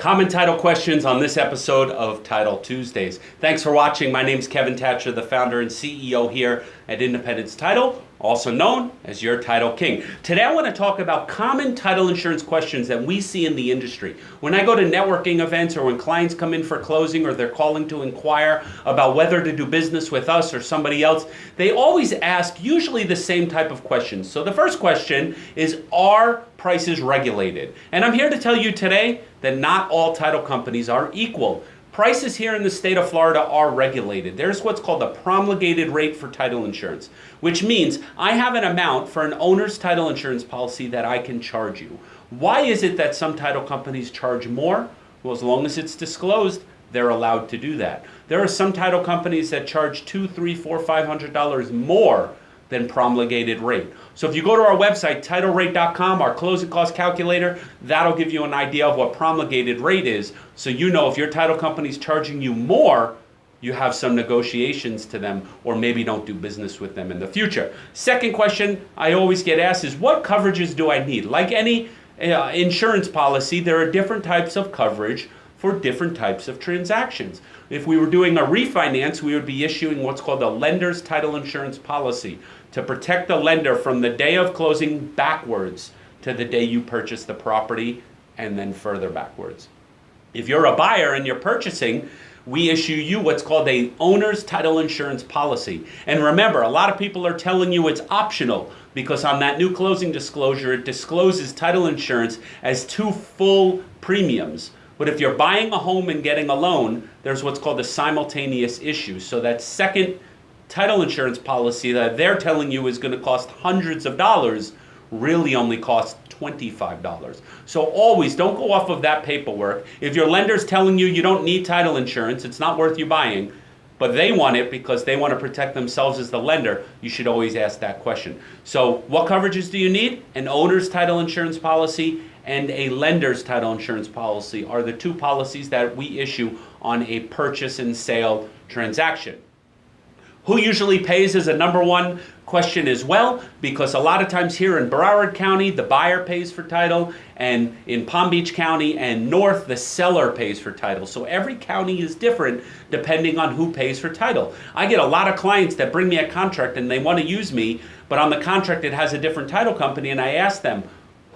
Common title questions on this episode of Title Tuesdays. Thanks for watching. My name is Kevin Thatcher, the founder and CEO here at Independence Title, also known as your Title King. Today I want to talk about common title insurance questions that we see in the industry. When I go to networking events or when clients come in for closing or they're calling to inquire about whether to do business with us or somebody else, they always ask usually the same type of questions. So the first question is, are prices regulated? And I'm here to tell you today that not all title companies are equal. Prices here in the state of Florida are regulated. There's what's called a promulgated rate for title insurance, which means I have an amount for an owner's title insurance policy that I can charge you. Why is it that some title companies charge more? Well, as long as it's disclosed, they're allowed to do that. There are some title companies that charge two, three, four, five hundred dollars more than promulgated rate. So if you go to our website, titlerate.com, our closing cost calculator, that'll give you an idea of what promulgated rate is. So you know if your title company is charging you more, you have some negotiations to them or maybe don't do business with them in the future. Second question I always get asked is what coverages do I need? Like any uh, insurance policy, there are different types of coverage for different types of transactions. If we were doing a refinance, we would be issuing what's called a lender's title insurance policy to protect the lender from the day of closing backwards to the day you purchase the property and then further backwards. If you're a buyer and you're purchasing, we issue you what's called a owner's title insurance policy. And remember, a lot of people are telling you it's optional because on that new closing disclosure, it discloses title insurance as two full premiums. But if you're buying a home and getting a loan, there's what's called a simultaneous issue. So that second title insurance policy that they're telling you is going to cost hundreds of dollars really only costs $25. So always don't go off of that paperwork. If your lender's telling you you don't need title insurance, it's not worth you buying, but they want it because they want to protect themselves as the lender, you should always ask that question. So what coverages do you need? An owner's title insurance policy and a lender's title insurance policy are the two policies that we issue on a purchase and sale transaction. Who usually pays is a number one question as well, because a lot of times here in Broward County, the buyer pays for title, and in Palm Beach County and North, the seller pays for title. So every county is different depending on who pays for title. I get a lot of clients that bring me a contract and they want to use me, but on the contract it has a different title company, and I ask them,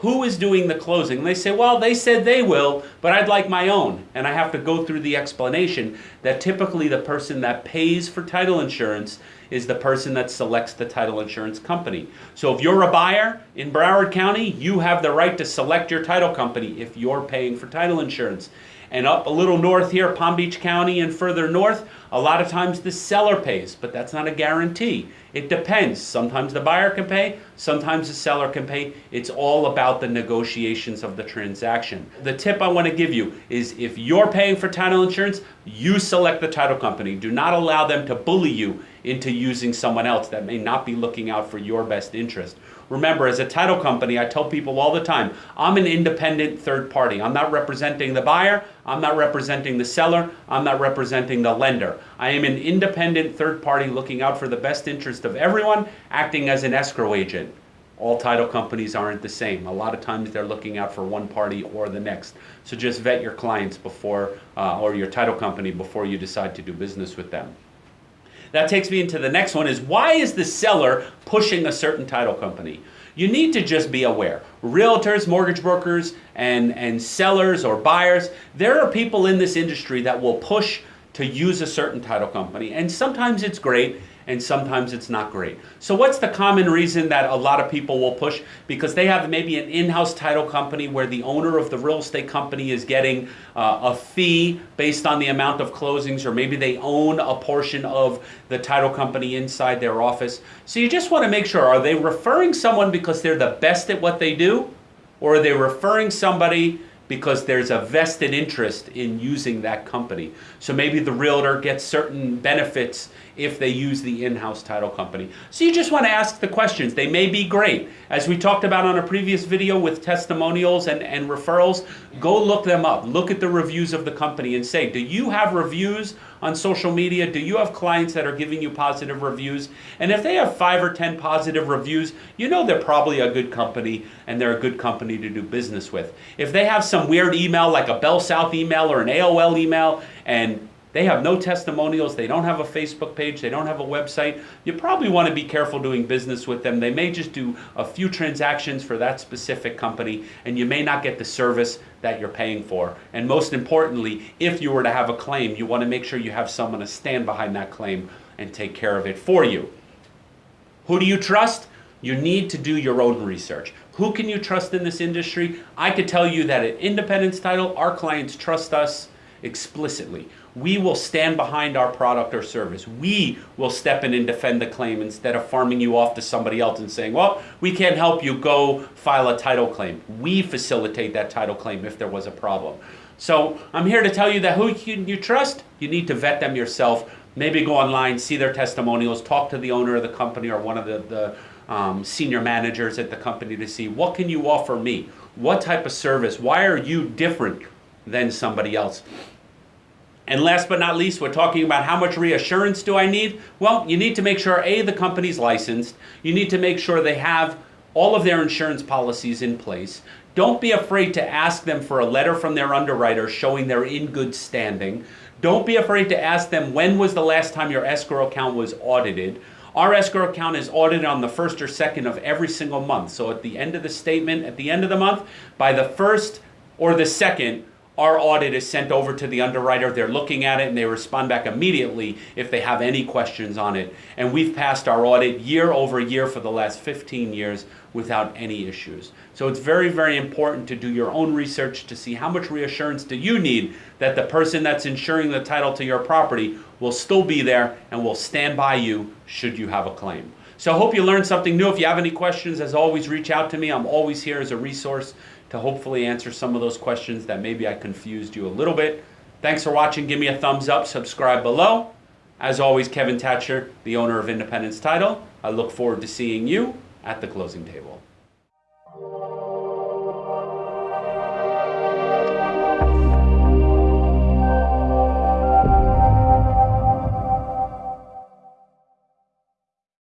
who is doing the closing? And they say, well, they said they will, but I'd like my own. And I have to go through the explanation that typically the person that pays for title insurance is the person that selects the title insurance company. So if you're a buyer in Broward County, you have the right to select your title company if you're paying for title insurance. And up a little north here, Palm Beach County and further north, a lot of times the seller pays, but that's not a guarantee. It depends. Sometimes the buyer can pay, sometimes the seller can pay. It's all about the negotiations of the transaction. The tip I want to give you is if you're paying for title insurance, you select the title company. Do not allow them to bully you into using someone else that may not be looking out for your best interest. Remember, as a title company, I tell people all the time, I'm an independent third party. I'm not representing the buyer, I'm not representing the seller, I'm not representing the lender. I am an independent third party looking out for the best interest of everyone, acting as an escrow agent. All title companies aren't the same. A lot of times they're looking out for one party or the next. So just vet your clients before, uh, or your title company before you decide to do business with them. That takes me into the next one is why is the seller pushing a certain title company? You need to just be aware. Realtors, mortgage brokers, and, and sellers or buyers, there are people in this industry that will push to use a certain title company. And sometimes it's great and sometimes it's not great. So what's the common reason that a lot of people will push? Because they have maybe an in-house title company where the owner of the real estate company is getting uh, a fee based on the amount of closings or maybe they own a portion of the title company inside their office. So you just want to make sure, are they referring someone because they're the best at what they do? Or are they referring somebody because there's a vested interest in using that company. So maybe the realtor gets certain benefits if they use the in-house title company. So you just want to ask the questions. They may be great. As we talked about on a previous video with testimonials and, and referrals, Go look them up. Look at the reviews of the company and say, do you have reviews on social media? Do you have clients that are giving you positive reviews? And if they have five or 10 positive reviews, you know they're probably a good company and they're a good company to do business with. If they have some weird email like a Bell South email or an AOL email and they have no testimonials. They don't have a Facebook page. They don't have a website. You probably want to be careful doing business with them. They may just do a few transactions for that specific company, and you may not get the service that you're paying for. And most importantly, if you were to have a claim, you want to make sure you have someone to stand behind that claim and take care of it for you. Who do you trust? You need to do your own research. Who can you trust in this industry? I could tell you that at Independence Title, our clients trust us explicitly. We will stand behind our product or service. We will step in and defend the claim instead of farming you off to somebody else and saying, well, we can't help you, go file a title claim. We facilitate that title claim if there was a problem. So I'm here to tell you that who you, you trust, you need to vet them yourself. Maybe go online, see their testimonials, talk to the owner of the company or one of the, the um, senior managers at the company to see what can you offer me? What type of service? Why are you different than somebody else? And last but not least, we're talking about how much reassurance do I need? Well, you need to make sure A, the company's licensed. You need to make sure they have all of their insurance policies in place. Don't be afraid to ask them for a letter from their underwriter showing they're in good standing. Don't be afraid to ask them when was the last time your escrow account was audited. Our escrow account is audited on the first or second of every single month. So at the end of the statement, at the end of the month, by the first or the second, our audit is sent over to the underwriter. They're looking at it and they respond back immediately if they have any questions on it. And we've passed our audit year over year for the last 15 years without any issues. So it's very, very important to do your own research to see how much reassurance do you need that the person that's insuring the title to your property will still be there and will stand by you should you have a claim. So I hope you learned something new. If you have any questions, as always, reach out to me. I'm always here as a resource to hopefully answer some of those questions that maybe I confused you a little bit. Thanks for watching. Give me a thumbs up, subscribe below. As always, Kevin Thatcher, the owner of Independence Title. I look forward to seeing you at the closing table.